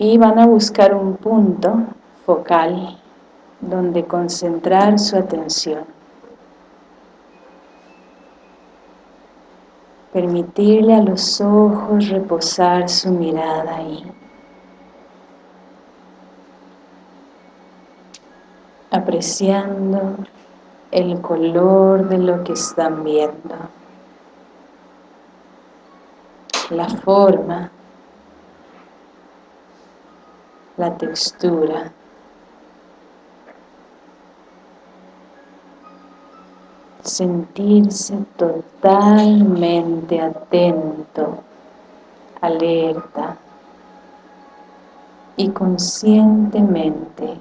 y van a buscar un punto focal donde concentrar su atención. Permitirle a los ojos reposar su mirada ahí. Apreciando el color de lo que están viendo. La forma. La textura. sentirse totalmente atento, alerta y conscientemente,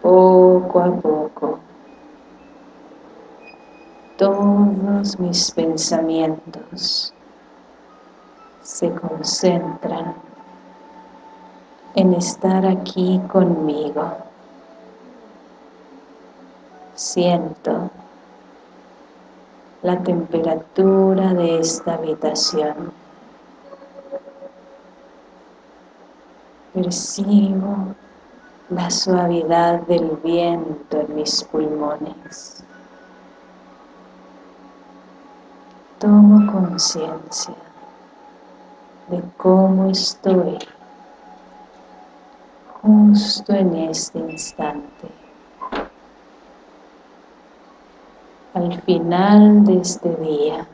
poco a poco, todos mis pensamientos se concentran en estar aquí conmigo. Siento la temperatura de esta habitación. Percibo la suavidad del viento en mis pulmones. Tomo conciencia de cómo estoy justo en este instante. al final de este día,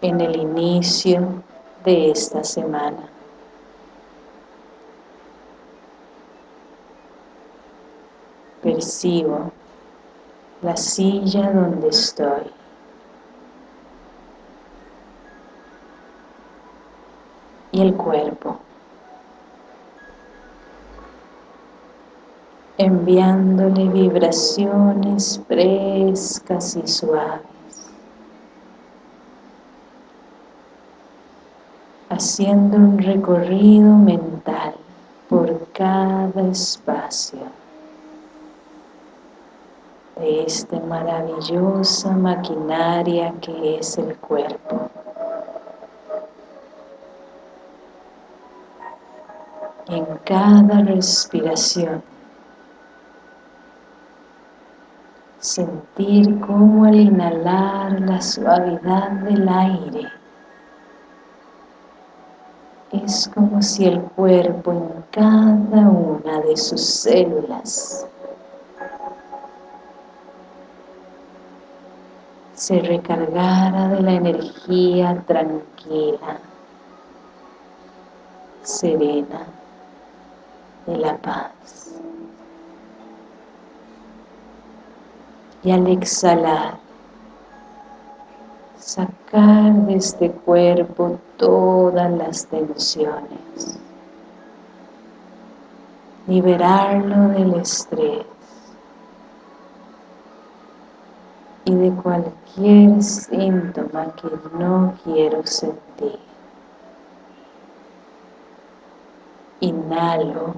en el inicio de esta semana. Percibo la silla donde estoy. Y el cuerpo. Enviándole vibraciones frescas y suaves, haciendo un recorrido mental por cada espacio de esta maravillosa maquinaria que es el cuerpo. en cada respiración sentir cómo al inhalar la suavidad del aire es como si el cuerpo en cada una de sus células se recargara de la energía tranquila, serena, de la paz. Y al exhalar sacar de este cuerpo todas las tensiones liberarlo del estrés y de cualquier síntoma que no quiero sentir. Inhalo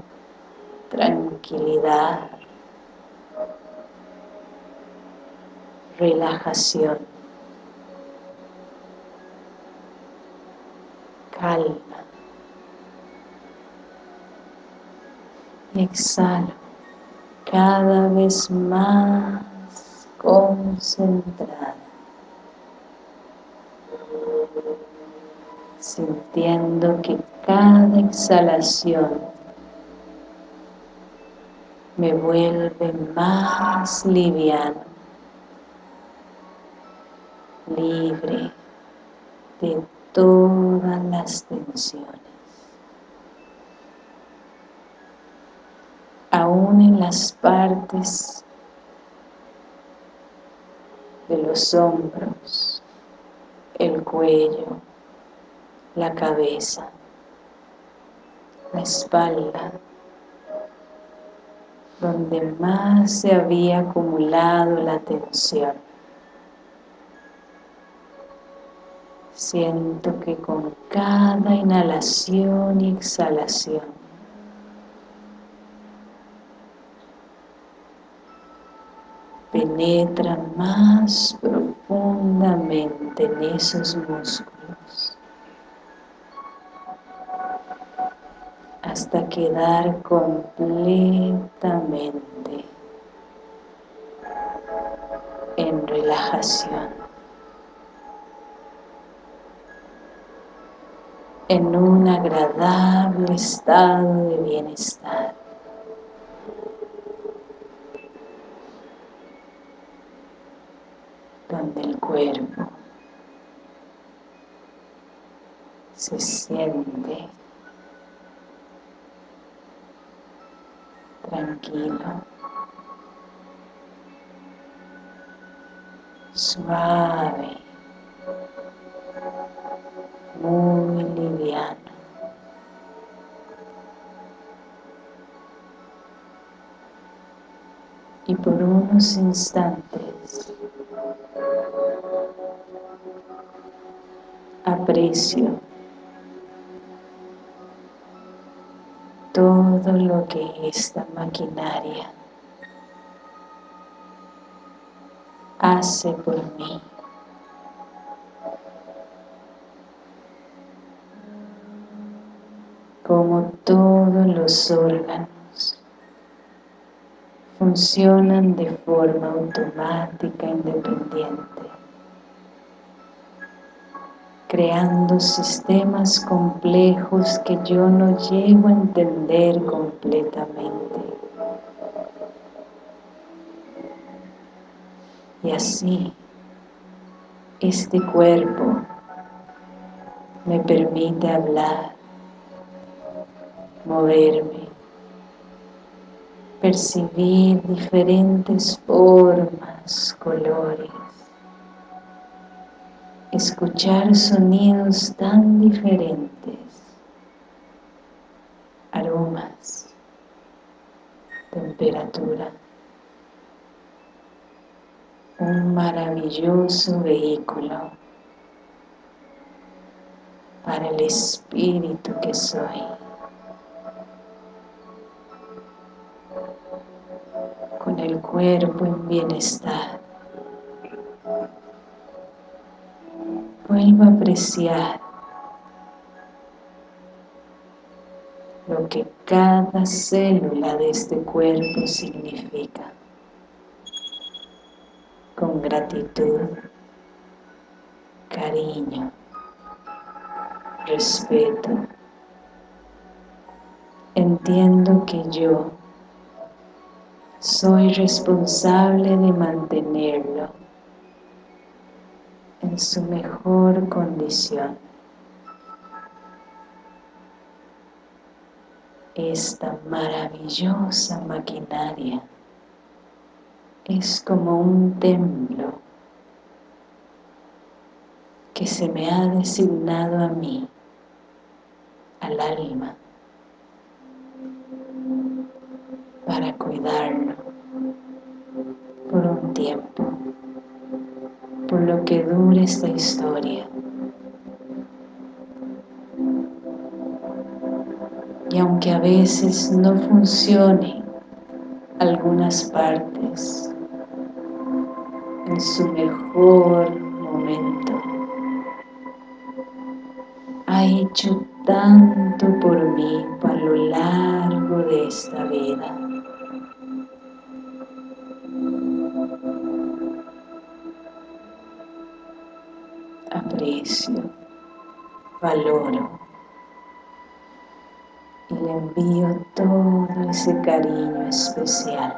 tranquilidad relajación, calma. Exhalo. Cada vez más concentrada, sintiendo que cada exhalación me vuelve más liviano libre de todas las tensiones. Aún en las partes de los hombros, el cuello, la cabeza, la espalda, donde más se había acumulado la tensión. Siento que con cada inhalación y exhalación penetra más profundamente en esos músculos hasta quedar completamente en relajación, en un agradable estado de bienestar. donde el cuerpo se siente tranquilo, suave, por unos instantes aprecio todo lo que esta maquinaria hace por mí. Como todos los órganos funcionan de forma automática independiente creando sistemas complejos que yo no llego a entender completamente. Y así, este cuerpo me permite hablar, moverme, percibir diferentes formas, colores, escuchar sonidos tan diferentes, aromas, temperatura, un maravilloso vehículo para el espíritu que soy. Con el cuerpo en bienestar vuelvo a apreciar lo que cada célula de este cuerpo significa con gratitud, cariño, respeto. Entiendo que yo soy responsable de mantenerlo en su mejor condición. Esta maravillosa maquinaria es como un templo que se me ha designado a mí, al alma, para cuidarlo por un tiempo por lo que dure esta historia. Y aunque a veces no funcione algunas partes en su mejor momento, ha hecho tanto por mí a lo largo de esta vida. Valoro. Y le envío todo ese cariño especial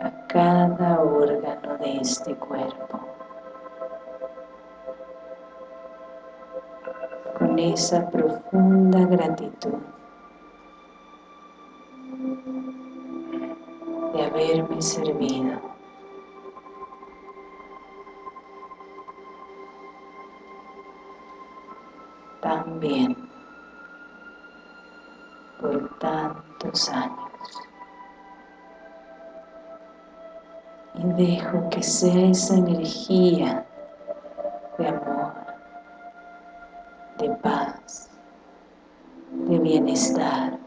a cada órgano de este cuerpo. Con esa profunda gratitud de haberme servido Y dejo que sea esa energía de amor, de paz, de bienestar,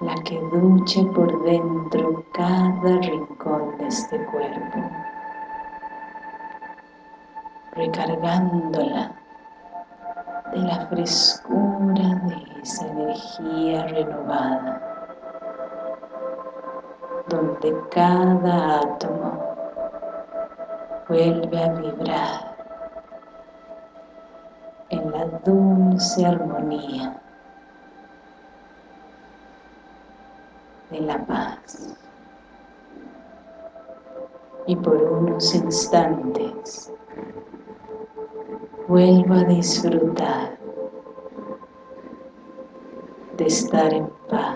la que duche por dentro cada rincón de este cuerpo recargándola de la frescura de esa energía renovada, donde cada átomo vuelve a vibrar en la dulce armonía de la paz. Y por unos instantes vuelvo a disfrutar de estar en paz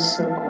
maravilloso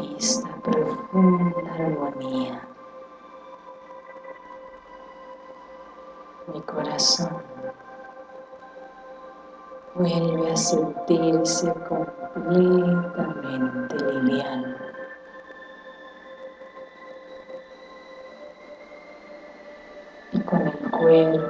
esta profunda armonía. Mi corazón vuelve a sentirse completamente liviano. Y con el cuerpo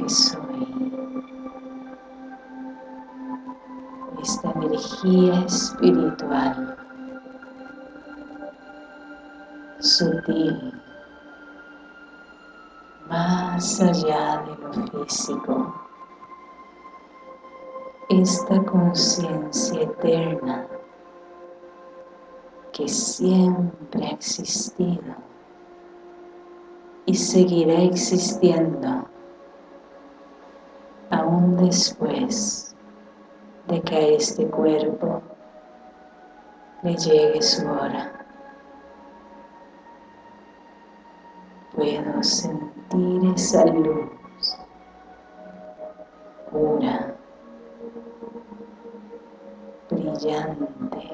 que soy. Esta energía espiritual. Sutil. Más allá de lo físico. Esta conciencia eterna que siempre ha existido y seguirá existiendo aún después de que a este cuerpo le llegue su hora. Puedo sentir esa luz pura, brillante,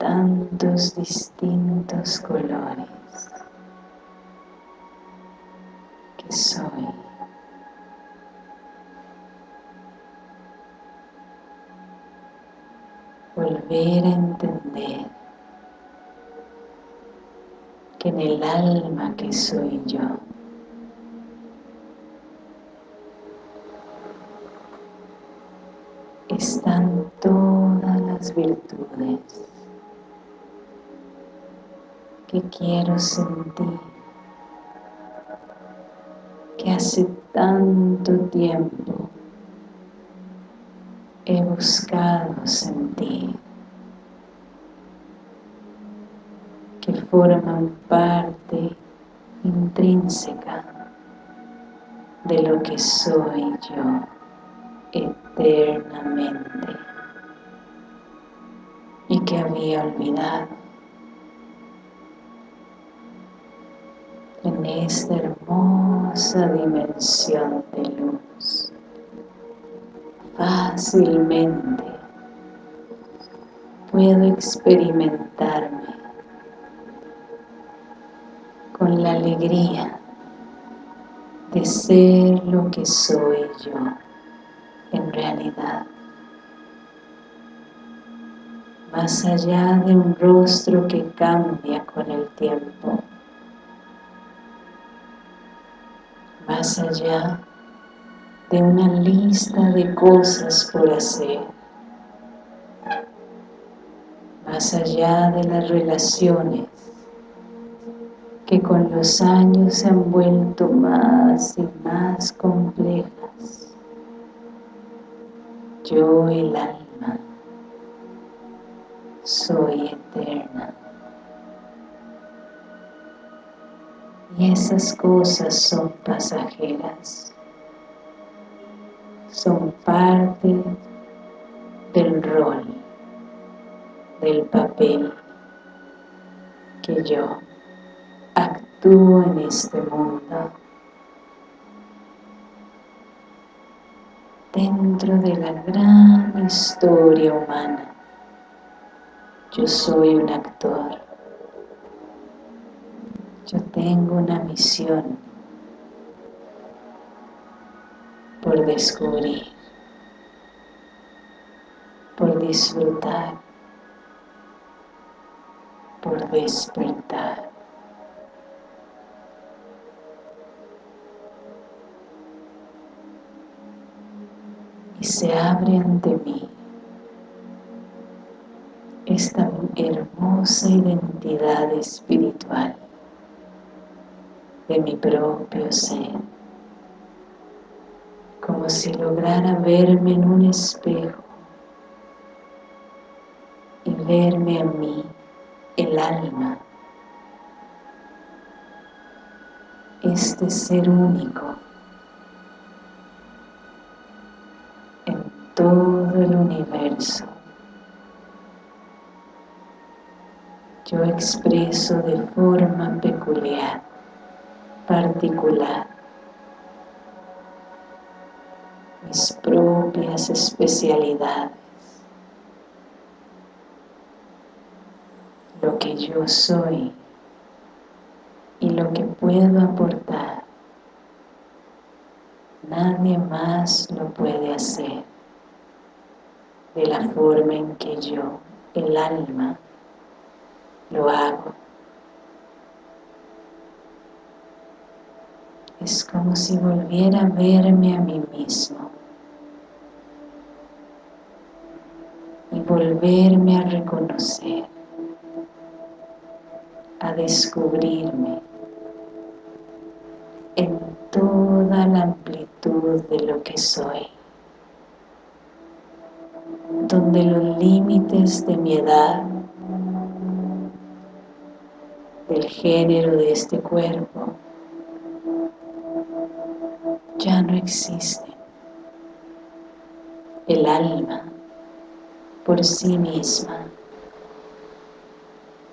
tantos distintos colores que soy. Volver a entender que en el alma que soy yo están todas las virtudes que quiero sentir, que hace tanto tiempo he buscado sentir, que forman parte intrínseca de lo que soy yo eternamente y que había olvidado. Esta hermosa dimensión de luz, fácilmente puedo experimentarme con la alegría de ser lo que soy yo en realidad. Más allá de un rostro que cambia con el tiempo. Más allá de una lista de cosas por hacer. Más allá de las relaciones que con los años se han vuelto más y más complejas yo el alma soy eterna. Y esas cosas son pasajeras, son parte del rol, del papel que yo actúo en este mundo dentro de la gran historia humana. Yo soy un actor. Tengo una misión por descubrir, por disfrutar, por despertar. y se abre ante mí esta hermosa identidad espiritual de mi propio ser como si lograra verme en un espejo y verme a mí, el alma, este ser único en todo el universo. Yo expreso de forma peculiar, particular, mis propias especialidades, lo que yo soy y lo que puedo aportar. Nadie más lo puede hacer de la forma en que yo, el alma, lo hago. Es como si volviera a verme a mí mismo. Y volverme a reconocer, a descubrirme en toda la amplitud de lo que soy, donde los límites de mi edad, del género de este cuerpo, ya no existen. El alma, por sí misma,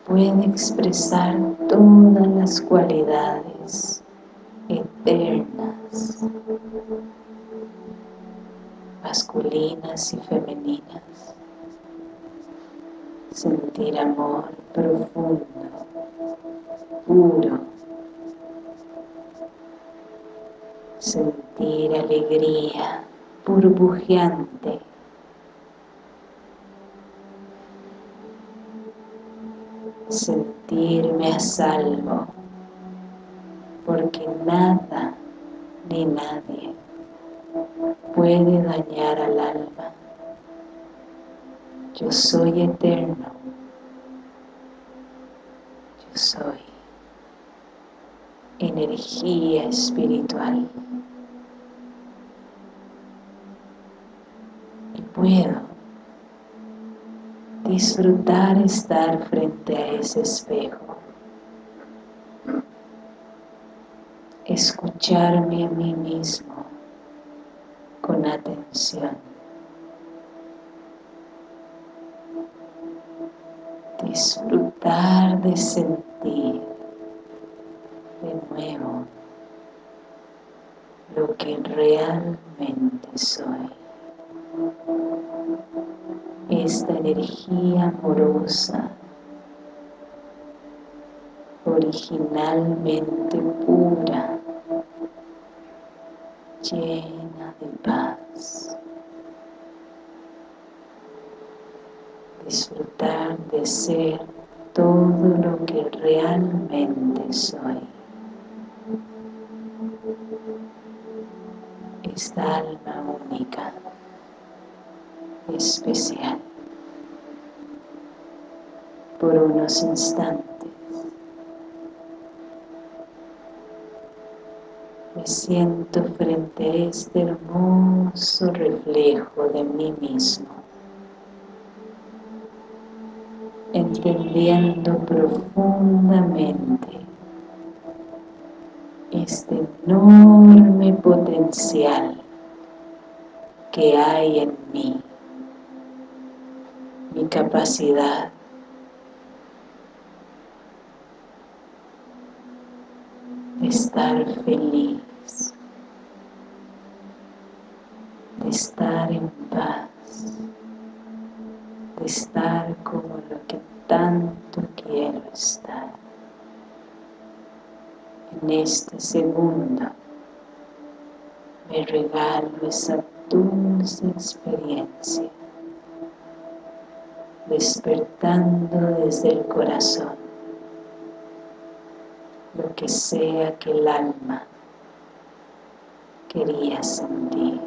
puede expresar todas las cualidades eternas, masculinas y femeninas. Sentir amor profundo, puro, sentir alegría burbujeante, sentirme a salvo, porque nada ni nadie puede dañar al alma. Yo soy eterno, yo soy energía espiritual. Y puedo disfrutar estar frente a ese espejo, escucharme a mí mismo con atención, disfrutar de sentir nuevo lo que realmente soy. Esta energía amorosa, originalmente pura, llena de paz. Disfrutar de ser todo lo que realmente soy. Esta alma única, especial. Por unos instantes me siento frente a este hermoso reflejo de mí mismo, entendiendo profundamente este enorme potencial que hay en mí, mi capacidad de estar feliz, de estar en paz, de estar como lo que tanto quiero estar en este segundo. Me regalo esa dulce experiencia despertando desde el corazón lo que sea que el alma quería sentir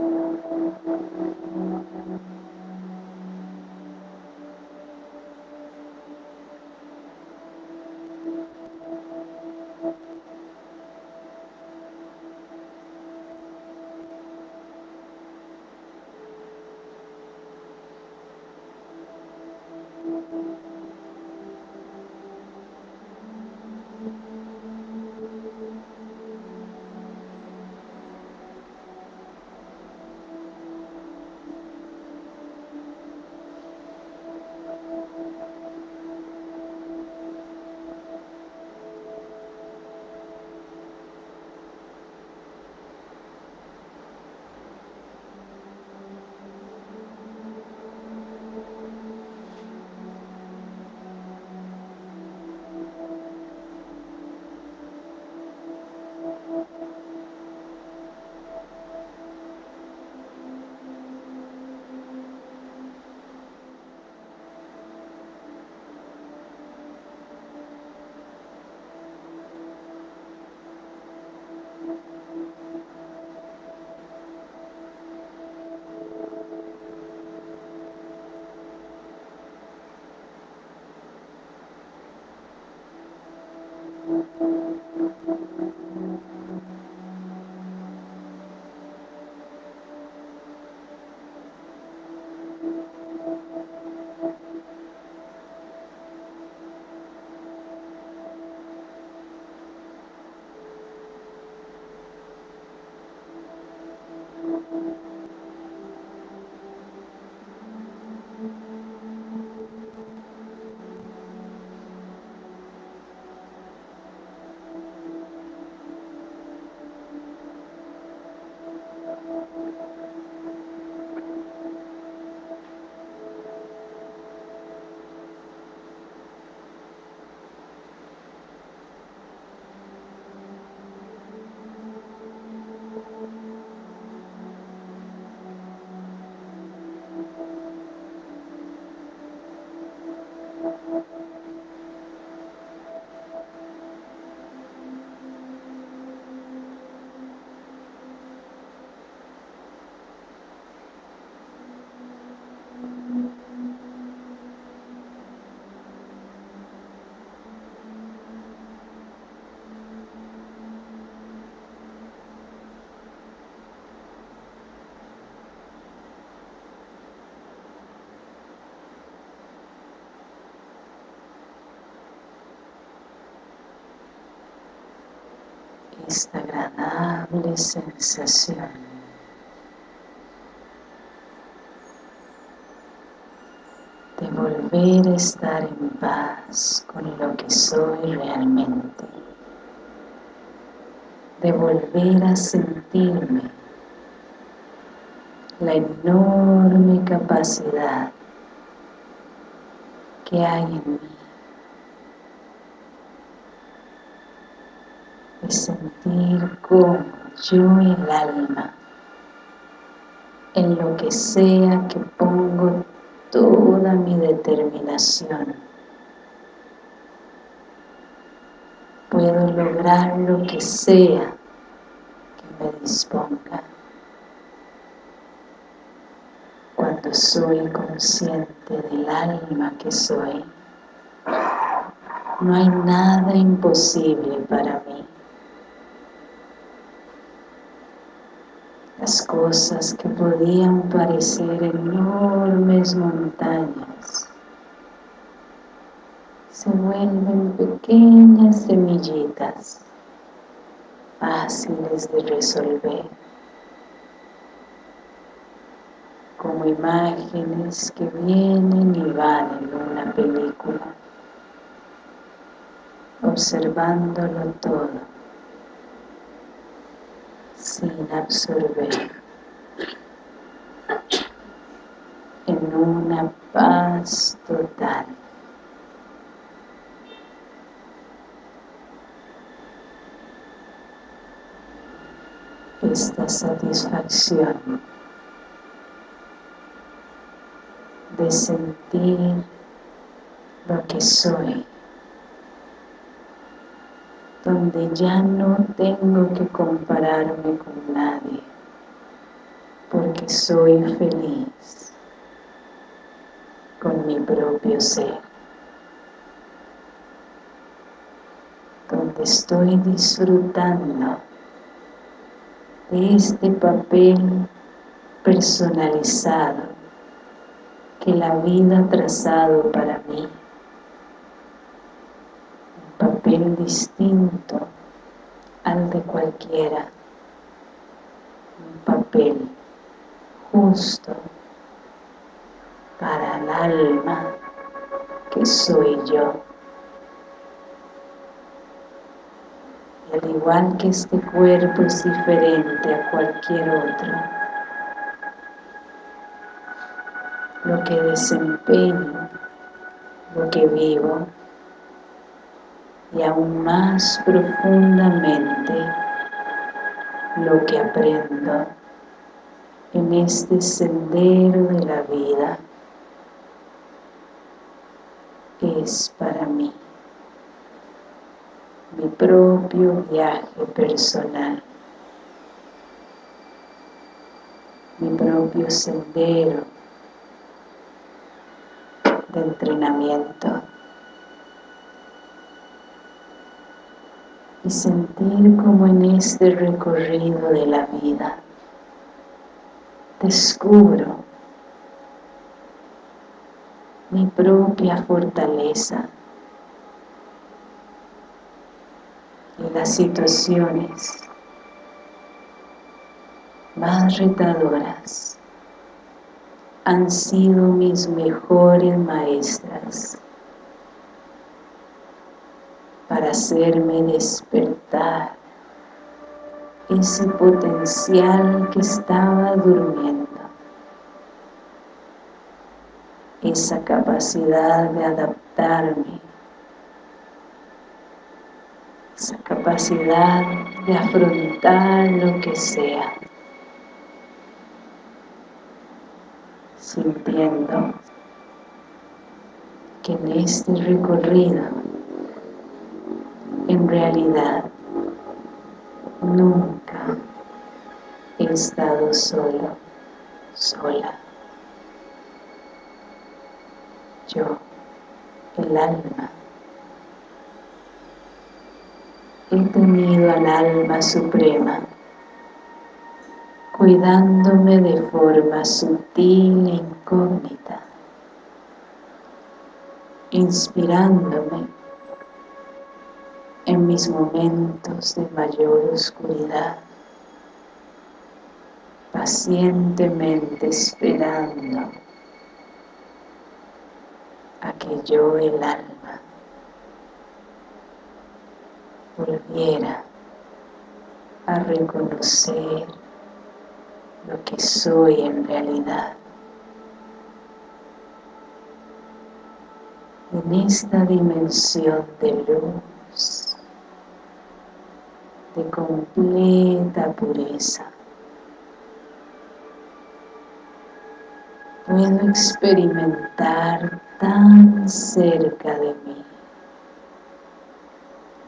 esta agradable sensación. De volver a estar en paz con lo que soy realmente, de volver a sentirme la enorme capacidad que hay en sentir como yo y el alma. En lo que sea que pongo toda mi determinación. Puedo lograr lo que sea que me disponga. Cuando soy consciente del alma que soy no hay nada imposible para mí cosas que podían parecer enormes montañas se vuelven pequeñas semillitas fáciles de resolver como imágenes que vienen y van en una película observándolo todo sin absorber en una paz total. Esta satisfacción de sentir lo que soy donde ya no tengo que compararme con nadie, porque soy feliz con mi propio ser, donde estoy disfrutando de este papel personalizado que la vida ha trazado para mí papel distinto al de cualquiera, un papel justo para el alma que soy yo. Y al igual que este cuerpo es diferente a cualquier otro, lo que desempeño, lo que vivo, y aún más profundamente lo que aprendo en este sendero de la vida es para mí mi propio viaje personal mi propio sendero de entrenamiento y sentir como en este recorrido de la vida descubro mi propia fortaleza y las situaciones más retadoras han sido mis mejores maestras para hacerme despertar ese potencial que estaba durmiendo. Esa capacidad de adaptarme. Esa capacidad de afrontar lo que sea. Sintiendo que en este recorrido realidad nunca he estado solo, sola. Yo, el alma, he tenido al alma suprema cuidándome de forma sutil e incógnita, inspirándome en mis momentos de mayor oscuridad, pacientemente esperando a que yo, el alma, volviera a reconocer lo que soy en realidad. En esta dimensión de luz, de completa pureza, puedo experimentar tan cerca de mí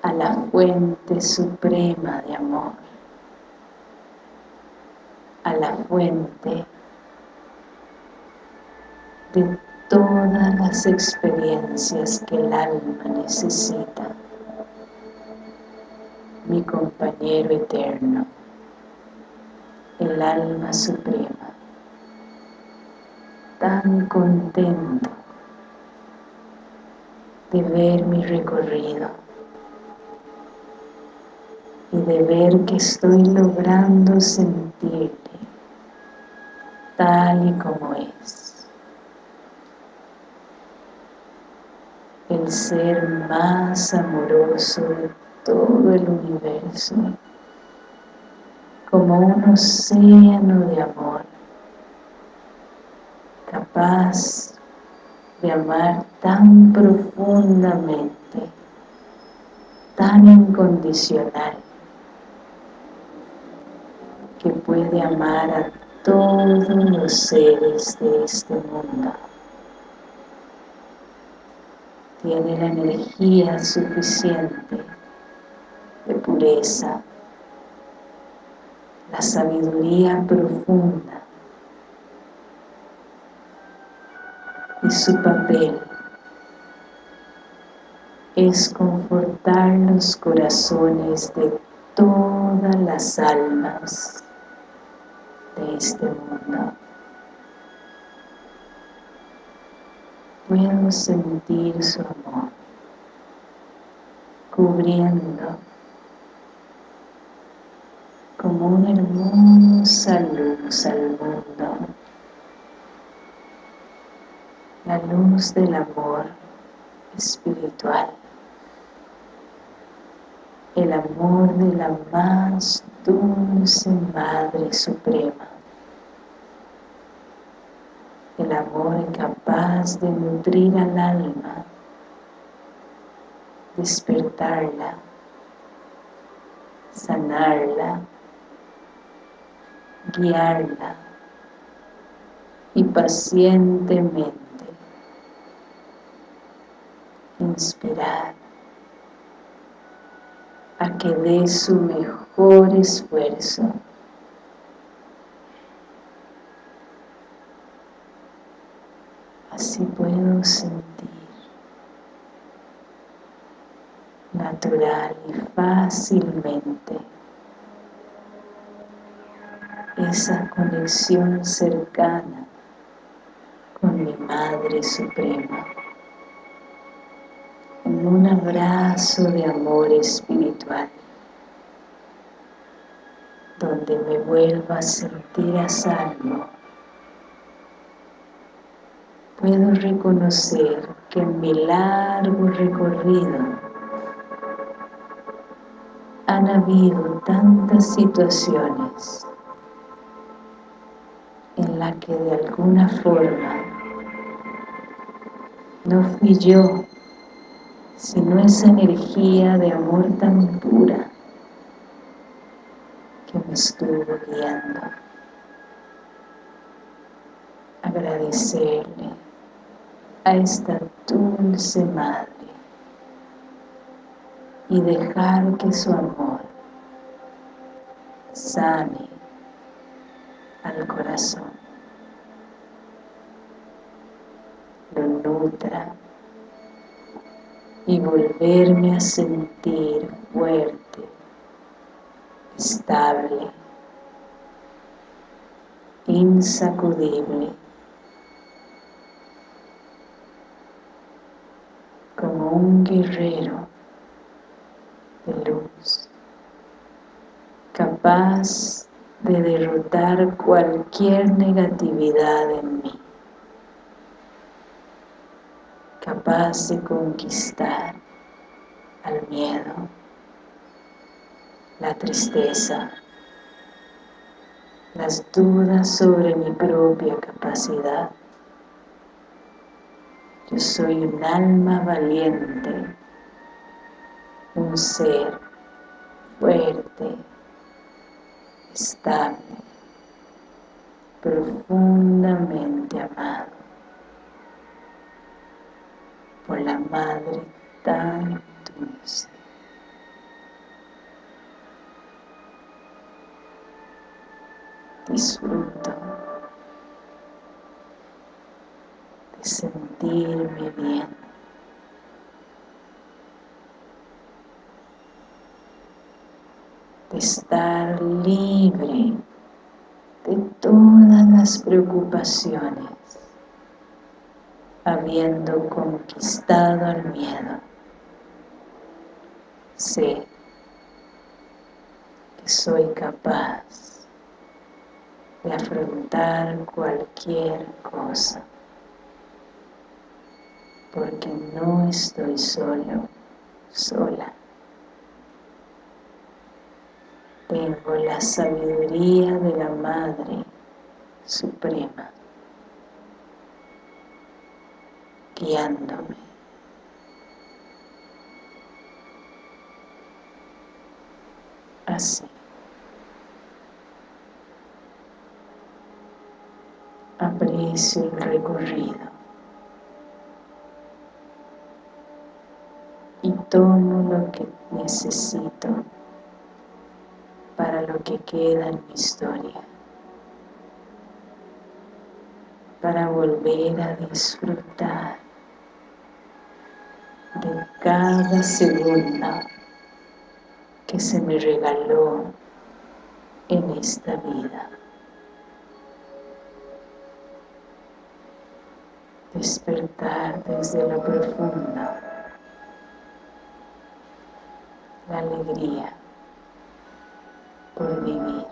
a la fuente suprema de amor a la fuente de todas las experiencias que el alma necesita, mi compañero eterno, el alma suprema, tan contento de ver mi recorrido y de ver que estoy logrando sentir tal y como es. El ser más amoroso de todo el universo, como un océano de amor, capaz de amar tan profundamente, tan incondicional, que puede amar a todos los seres de este mundo. Tiene la energía suficiente la sabiduría profunda y su papel es confortar los corazones de todas las almas de este mundo. Puedo sentir su amor cubriendo como una hermosa luz al mundo la luz del amor espiritual. El amor de la más dulce Madre Suprema, el amor capaz de nutrir al alma, despertarla, sanarla, guiarla y pacientemente inspirar a que dé su mejor esfuerzo. Así puedo sentir natural y fácilmente esa conexión cercana con mi Madre Suprema. En un abrazo de amor espiritual donde me vuelva a sentir a salvo puedo reconocer que en mi largo recorrido han habido tantas situaciones las que de alguna forma no fui yo, sino esa energía de amor tan pura que me estuvo guiando. Agradecerle a esta dulce Madre y dejar que su amor sane al corazón, y volverme a sentir fuerte, estable, insacudible un guerrero de luz, capaz de derrotar cualquier negatividad en mí, capaz de conquistar al miedo, la tristeza, las dudas sobre mi propia capacidad, yo soy un alma valiente, un ser fuerte, estable, profundamente amado por la Madre tan dulce. Disfruto sentirme bien. De estar libre de todas las preocupaciones, habiendo conquistado el miedo. Sé que soy capaz de afrontar cualquier cosa porque no estoy solo, sola. Tengo la sabiduría de la Madre Suprema guiándome. Así. Aprecio el recorrido. y tomo lo que necesito para lo que queda en mi historia para volver a disfrutar de cada segundo que se me regaló en esta vida. Despertar desde lo profundo la alegría por vivir,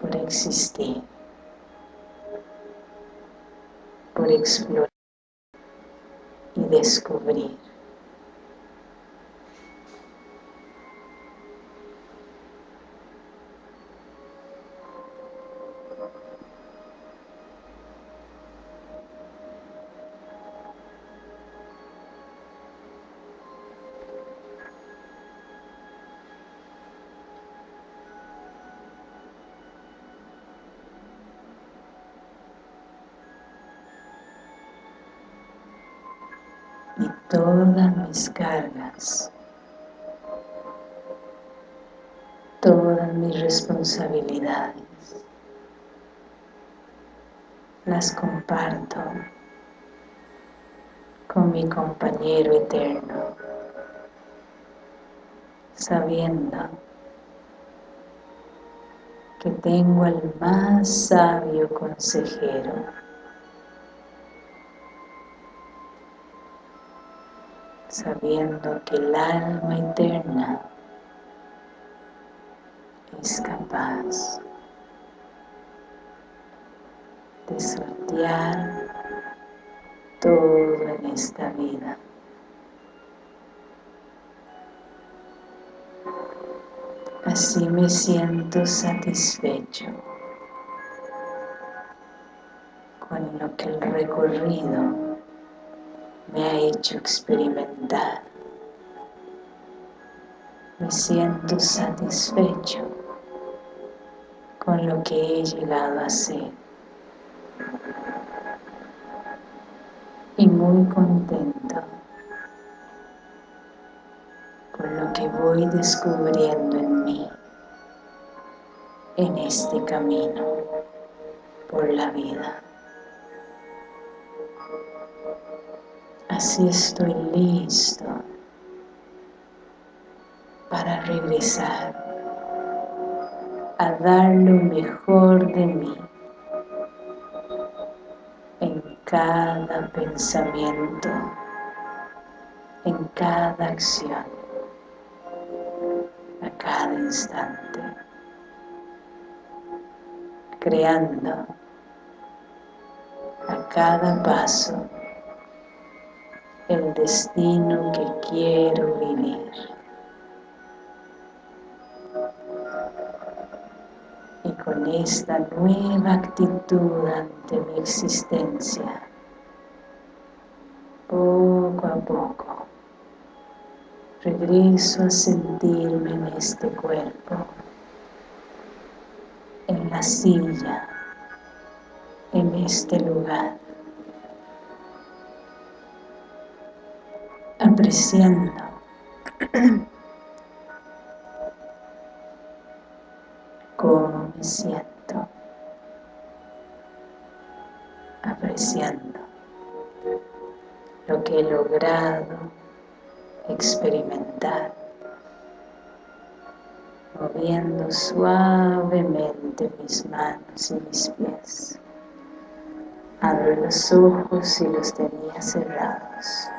por existir, por explorar descubrir. Todas mis cargas, todas mis responsabilidades, las comparto con mi compañero eterno, sabiendo que tengo al más sabio consejero sabiendo que el alma eterna es capaz de sortear todo en esta vida. Así me siento satisfecho con lo que el recorrido me ha hecho experimentar. Me siento satisfecho con lo que he llegado a ser. Y muy contento con lo que voy descubriendo en mí, en este camino por la vida. Así estoy listo para regresar a dar lo mejor de mí en cada pensamiento, en cada acción, a cada instante, creando a cada paso destino que quiero vivir. Y con esta nueva actitud ante mi existencia, poco a poco, regreso a sentirme en este cuerpo, en la silla, en este lugar. Apreciando cómo me siento, apreciando lo que he logrado experimentar, moviendo suavemente mis manos y mis pies. Abro los ojos y los tenía cerrados.